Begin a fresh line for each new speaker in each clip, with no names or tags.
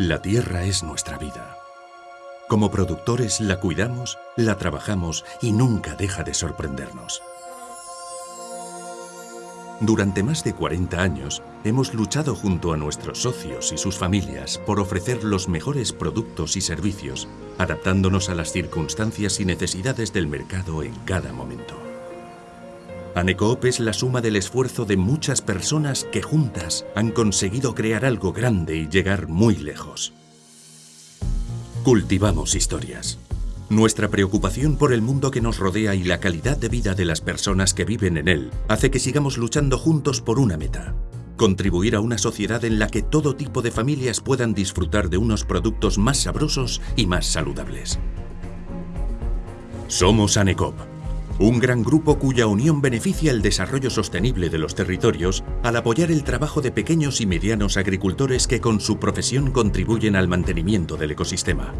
La tierra es nuestra vida. Como productores la cuidamos, la trabajamos y nunca deja de sorprendernos. Durante más de 40 años hemos luchado junto a nuestros socios y sus familias por ofrecer los mejores productos y servicios, adaptándonos a las circunstancias y necesidades del mercado en cada momento. Anecoop es la suma del esfuerzo de muchas personas que juntas han conseguido crear algo grande y llegar muy lejos. Cultivamos historias. Nuestra preocupación por el mundo que nos rodea y la calidad de vida de las personas que viven en él hace que sigamos luchando juntos por una meta. Contribuir a una sociedad en la que todo tipo de familias puedan disfrutar de unos productos más sabrosos y más saludables. Somos ANECOP, un gran grupo cuya unión beneficia el desarrollo sostenible de los territorios al apoyar el trabajo de pequeños y medianos agricultores que con su profesión contribuyen al mantenimiento del ecosistema.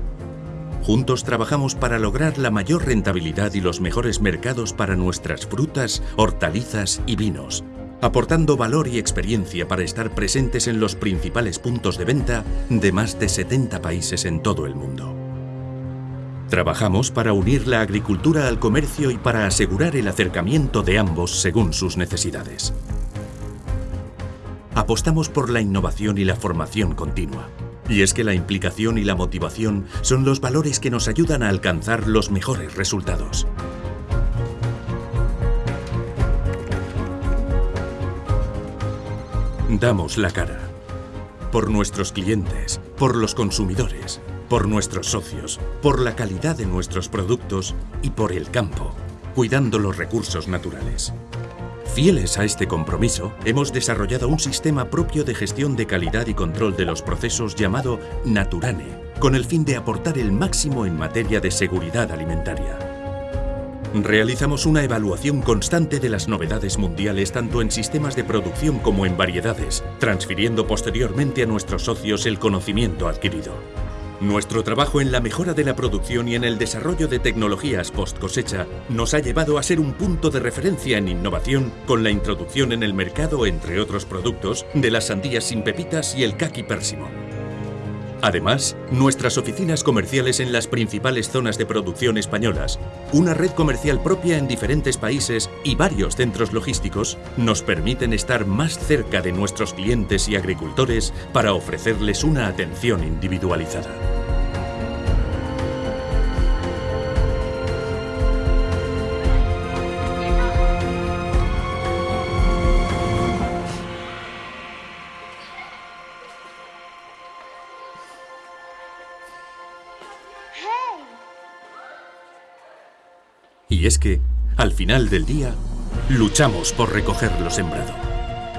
Juntos trabajamos para lograr la mayor rentabilidad y los mejores mercados para nuestras frutas, hortalizas y vinos, aportando valor y experiencia para estar presentes en los principales puntos de venta de más de 70 países en todo el mundo. Trabajamos para unir la agricultura al comercio y para asegurar el acercamiento de ambos según sus necesidades. Apostamos por la innovación y la formación continua. Y es que la implicación y la motivación son los valores que nos ayudan a alcanzar los mejores resultados. Damos la cara. Por nuestros clientes, por los consumidores, por nuestros socios, por la calidad de nuestros productos y por el campo, cuidando los recursos naturales. Fieles a este compromiso, hemos desarrollado un sistema propio de gestión de calidad y control de los procesos llamado Naturane, con el fin de aportar el máximo en materia de seguridad alimentaria. Realizamos una evaluación constante de las novedades mundiales tanto en sistemas de producción como en variedades, transfiriendo posteriormente a nuestros socios el conocimiento adquirido. Nuestro trabajo en la mejora de la producción y en el desarrollo de tecnologías post cosecha nos ha llevado a ser un punto de referencia en innovación con la introducción en el mercado, entre otros productos, de las sandías sin pepitas y el kaki pérsimo. Además, nuestras oficinas comerciales en las principales zonas de producción españolas, una red comercial propia en diferentes países y varios centros logísticos nos permiten estar más cerca de nuestros clientes y agricultores para ofrecerles una atención individualizada. Y es que, al final del día, luchamos por recoger lo sembrado.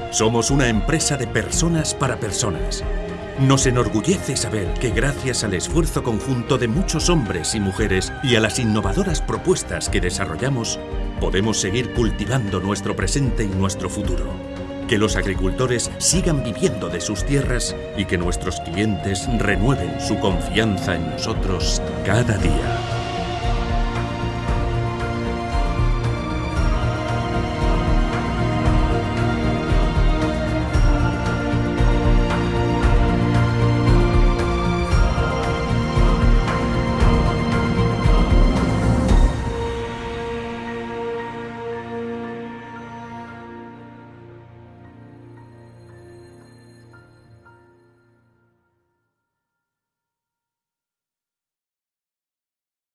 Somos una empresa de personas para personas. Nos enorgullece saber que gracias al esfuerzo conjunto de muchos hombres y mujeres y a las innovadoras propuestas que desarrollamos, podemos seguir cultivando nuestro presente y nuestro futuro. Que los agricultores sigan viviendo de sus tierras y que nuestros clientes renueven su confianza en nosotros cada día.